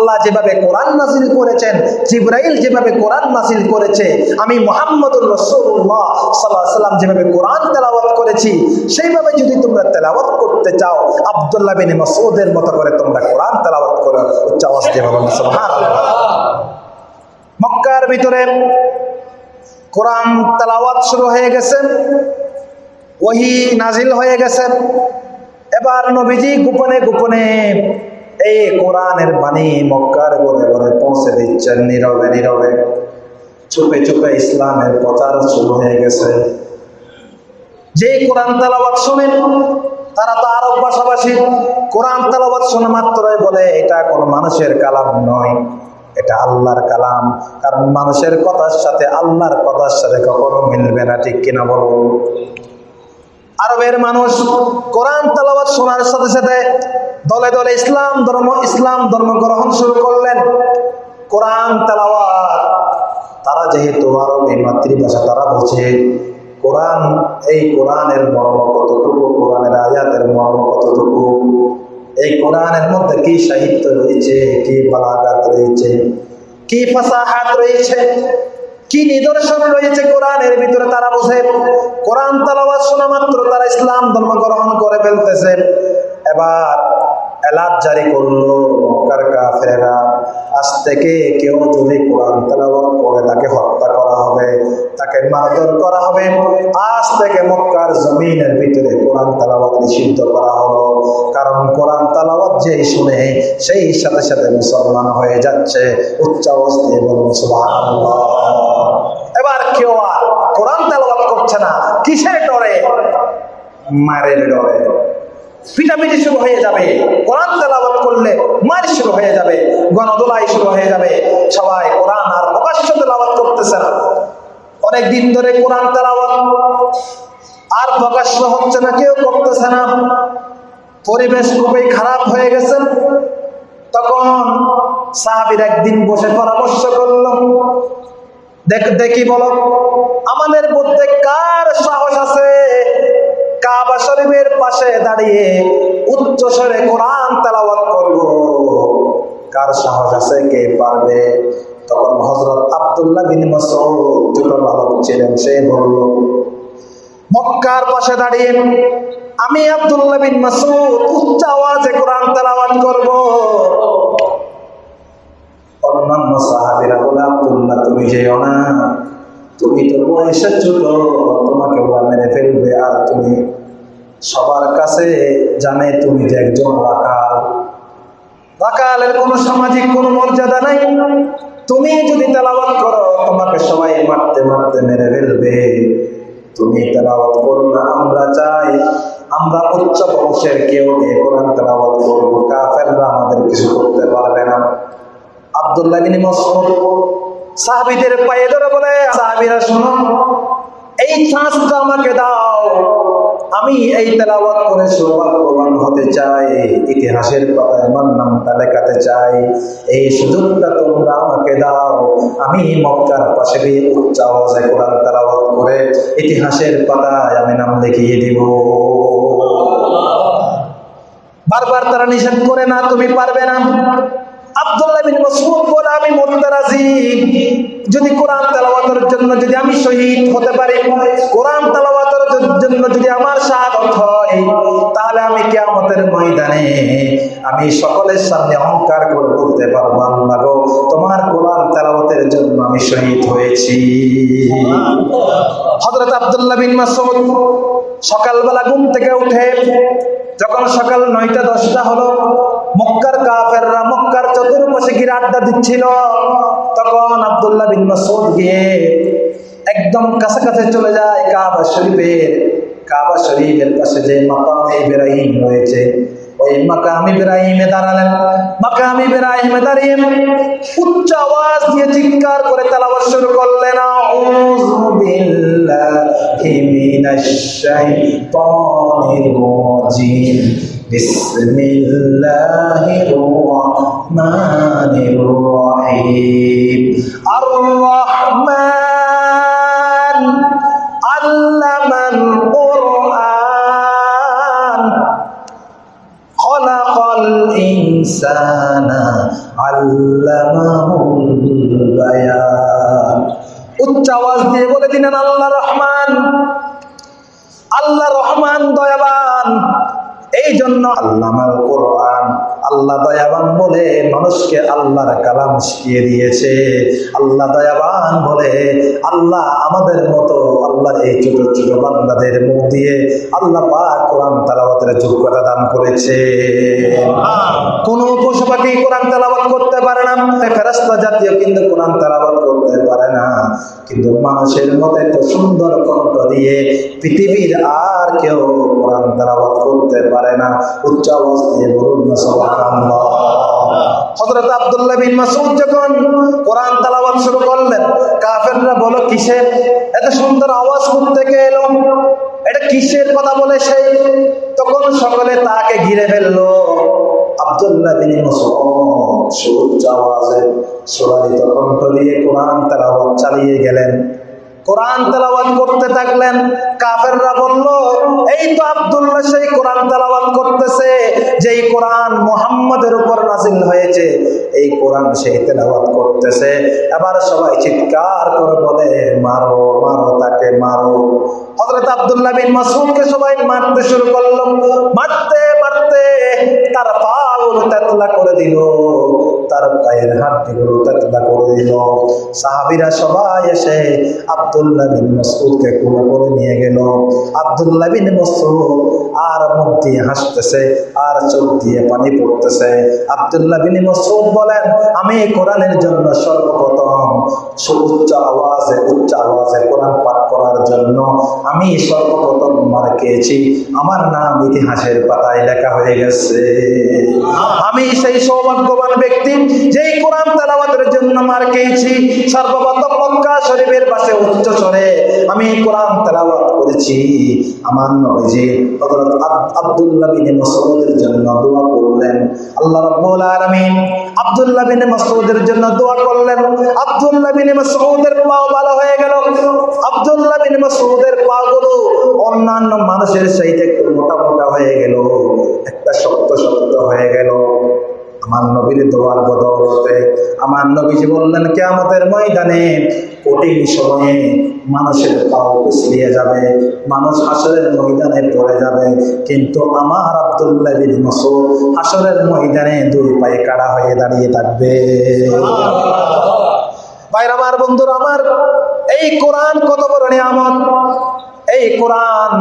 আল্লাহ যেভাবে কোরআন নাসিল করেছেন, জিব্রাইল যেভাবে কোরআন নাসিল করেছে, আমি মোহাম্মদুর রসুল্লাহ সাল্লাহ সাল্লাম যেভাবে কোরআন তেলাওয়াত করেছি, সেইভাবে যদি তোমরা তেলাওয়াত করতে চাও, আবদুল্লাহ বিন মাসুদের মতো করে তোমরা কোরআন তেলাওয়াত করো। উচ্চ আওয়াজ দিয়ে মক্কার ভিতরে কোরআন তেলাওয়াত শুরু হয়ে গেছে, ওহি নাজিল হয়ে গেছে। এবার নবীজি গোপনে গোপনে এই কোরআনের বাণী মক্কার ঘরে ঘরে পৌঁছে দিচ্ছেন নীরবে নীরবে। চুপে চুপে ইসলামের প্রচার শুরু হয়ে গেছে। যে কোরআন তালাবাদ শোনেন, তারা তো আরব ভাষাভাষী। কোরআন তালাবাদ শোনা মাত্রই বলে, এটা কোনো মানুষের কালাম নয়, এটা আল্লাহর কালাম। কারণ মানুষের কথার সাথে আল্লাহর কথার সাথে কখনো মিলবে না, ঠিক কিনা বলুন? আরবের মানুষ কোরআন তালাবাদ শোনার সাথে সাথে দলে দলে ইসলাম ধর্ম ইসলাম ধর্ম গ্রহণ শুরু করলেন। কোরআন তালাবাদ তারা যেহেতু আরবি মাতৃভাষা তারা বোঝে। কোরআন, এই কোরআনের মর্ম কতটুকু, কোরআনের আয়াতের মর্ম কতটুকু, এই কোরআনের মধ্যে কি সাহিত্য রয়েছে, কি বালাগাত রয়েছে, কি ফাসাহাত রয়েছে কি নিদর্শন রয়েছে কোরআনের ভিতরে তারা বোঝে? কোরআন তালাবাদ শোনা মাত্র তারা ইসলাম ধর্ম গ্রহণ করে ফেলতেছে। এবার এলাদ জারি করল মক্কার কাফেরা আজ থেকে কেউ যদি কোরআন তেলাওয়াত করে, তাকে হত্যা করা হবে, তাকে মারধর করা হবে, আজ থেকে মক্কার জমিনের ভিতরে কোরআন তেলাওয়াত নিষিদ্ধ করা হলো। কারণ কোরআন তেলাওয়াত যেই শুনে, সেই সাথে সাথে মুসলমান হয়ে যাচ্ছে উচ্চ অবস্থায় বলুন সুবহানাল্লাহ। এবার কেউ আর কোরআন তেলাওয়াত করছে না, কিসের ডরে? মারের ডরে। পিটাপিটি শুরু হয়ে যাবে। কোরআন তেলাওয়াত করলে মার শুরু হয়ে যাবে গণদোলাই শুরু হয়ে যাবে। সবাই কোরআন আর প্রকাশ্য তেলাওয়াত করতেছে না। অনেক দিন ধরে কোরআন তেলাওয়াত আর প্রকাশ্য হচ্ছে না, কেউ করতেছে না। পরিবেশ খুবই খারাপ হয়ে গেছে। তখন সাহাবির একদিন বসে পরামর্শ করল দেখ বলো, আমাদের মধ্যে কার সাহস আছে কাবা শরীফের পাশে দাঁড়িয়ে উচ্চ স্বরে কোরআন তেলাওয়াত করব। কার সাহস আছে? কে পারবে? তখন হজরত আব্দুল্লাহ বিন মাসউদ ছোট বালক ছিলেন, সে বলল, মক্কার পাশে দাঁড়িয়ে আমি আব্দুল্লাহ বিন মাসউদ উচ্চ আওয়াজে কোরআন তালাওয়াত করব। অন্যান্য সাহাবীরা বলে, আব্দুল্লাহ, তুমি যেও না। তুমি তো বয়সে ছোট। ফেলবে আর তুমি সবার কাছে জানে তুমি যে একজন রাকাল রাকালের কোনো সামাজিক কোনো মর্যাদা নাই। তুমি যদি তেলাওয়াত করো, তোমাকে সবাই মারতে মারতে মেরে ফেলবে। তুমি তেলাওয়াত করো না, আমরা চাই আমরা উচ্চ বংশের কেউ নিয়ে কোরআন তেলাওয়াত করব, কাফেররা আমাদের কিছু করতে পারবে না। আব্দুল্লাহ বিন সাহাবীদের পায়ে ধরে বলে, সাহাবীরা শুনো এই চান্সটা আমাকে দাও। আমি এই তেলাওয়াত করে সৌভাগ্যবান হতে চাই। ইতিহাসের পাতায় আমার নামটা লেখাতে চাই। এই সুযোগটা তোমরা আমাকে দাও। আমি মক্কার পাশে গিয়ে উচ্চ আওয়াজে কোরআন তেলাওয়াত করে ইতিহাসের পাতায় আমি নাম লিখিয়ে দিব। বারবার তারা নিষেধ করে না, তুমি পারবে না। আমি সকলের সামনে অহংকার করে বলতে পারব। আল্লাহ গো, তোমার কোরআন তেলাওয়াতের জন্য আমি শহীদ হয়েছি। হযরত আব্দুল্লাহ বিন মাসউদ সকালবেলা ঘুম থেকে উঠে, যখন সকাল নয়টা দশটা হলো, মক্কার গিয়ে আড্ডা দিচ্ছিল। তখন আব্দুল্লাহ বিন মাসউদ গিয়ে একদম কাছাকাছি চলে যায় কাবা শরীফের। কাবা শরীফের পাশে যে মাকাম ইব্রাহিম রয়েছে, ওই মাকাম ইব্রাহিমে দাঁড়ালেন। মাকাম ইব্রাহিমে দাঁড়িয়ে উচ্চ আওয়াজ দিয়ে চিৎকার করে তেলাওয়াত শুরু করলেন। আউযু বিল্লাহি মিনাশ বিসমিল্লাহির রাহিম আর রহমান আল্লামান কুরআন خلق খলাকাল ইনসানা আল্লামাহুল বায়ান উচ্চ আওয়াজ দিয়ে বলে দিলেন আল্লাহ রহমান আল্লাহ রহমান দয়াবান এই জন্য আল্লামাল কোরআন আল্লাহ দয়াবান বলে মানুষকে আল্লাহর কালাম শিখিয়ে দিয়েছে। আল্লাহ দয়াবান বলে আল্লাহ আমাদের মতো আল্লাহর এই ছোট ছোট বান্দাদের মুখ দিয়ে আল্লাহ পাক কোরআন তালাবাতের যোগ্যতা দান করেছে। কোন পশু পাখি কোরআন তালাবাত করতে পারে না ফেরাস্তা জাতীয় কিন্তু কোরআন তালাবাত করতে পারে না। কিন্তু মানুষের মতো এত সুন্দর কণ্ঠ দিয়ে পৃথিবীর আর কেউ কোরআন তালাবাত করতে পারে না। উচ্চ দিয়ে বলুন না, সুবহানাল্লাহ। হযরত আব্দুল্লাহ বিন মাসউদ যখন কোরআন তেলাওয়াত শুরু করলেন, কাফেররা বলো কিসের এত সুন্দর আওয়াজ থেকে এলো। এটা কিসের কথা বলে সেই তখন সকলে তাকে ঘিরে ফেলল। আব্দুল্লাহ বিন মাসউদ সুউচ্চ আওয়াজে সুরালিত কণ্ঠ দিয়ে কোরআন তেলাওয়াত চালিয়ে গেলেন। কোরআন তেলাওয়াত করতে থাকলেন। কাফেররা বলল, এই তো আব্দুল্লাহ সেই কোরআন তেলাওয়াত করতেছে, যেই কোরআন মুহাম্মাদের উপর নাজিল হয়েছে। এই কোরআন সেই তেলাওয়াত করতেছে। এবার সবাই চিৎকার করে বলে, মারো মারো, তাকে মারো। হযরত আব্দুল্লাহ বিন মাসুমকে সবাই মারতে শুরু করল। মারতে মারতে তার পাগুলো তেতলা করে দিল। তার পায়ের হাড্ডিগুলো তেতলা করে দিল। সাহাবীরা সবাই এসে আব্দুল্লাহ বিন মাসউদকে কোলে করে নিয়ে গেল। আব্দুল্লাহ বিন মাসউদ আর মুখ দিয়ে হাসতেছে, আর চোখ দিয়ে পানি পড়তেছে। আব্দুল্লাহ বিন মাসউদ বলেন, আমি কোরআনের জন্য সর্বপ্রথম সুউচ্চ আওয়াজে, উচ্চ আওয়াজে কোরআন পাঠ করার জন্য আমি সর্বপ্রথম মার খেয়েছি। আমার নাম ইতিহাসের পাতায় লেখা হয়ে গেছে। আমি সেই সৌভাগ্যবান ব্যক্তি যেই কোরআন তেলাওয়াতের জন্য মার খেয়েছি, সর্বপ্রথম মক্কা শরীফের পাশে উচ্চ স্বরে, আমি কোরআন তেলাওয়াত করেছি। আমার নবীজি হযরত আব্দুল্লাহ বিন মাসউদের জন্য দোয়া করলেন। আল্লাহ রাব্বুল আলামিন আব্দুল্লাহ বিন মাসউদের জন্য দোয়া করলেন। আব্দুল্লাহ বিন মাসউদের পাও ভালো হয়ে গেল। আব্দুল্লাহ বিন মাসউদের পাগুলো অন্যান্য মানুষের চাইতে একটু মোটা মোটা হয়ে গেল। একটা শক্ত শক্ত হয়ে গেল। আমার নবীর দোয়ার বদৌলতে আমার নবীজি বললেন কেয়ামতের ময়দানে কঠিন সময়ে মানুষের পাও পিছলিয়ে যাবে মানুষ হাসরের ময়দানে পড়ে যাবে। কিন্তু আমার আব্দুল্লাহ বিন মাসুদ হাসরের ময়দানে দুই পায়ে কাড়া হয়ে দাঁড়িয়ে থাকবে। ভাইরা আমার বন্ধুরা আমার এই কোরআন কত বড় নিয়ামত? এই কোরআন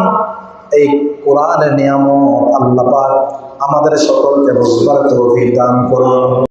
এই কোরআনের নিয়ামত আল্লাহ পাক আমাদের সকলকে বুঝবার তৌফিক দান করুন।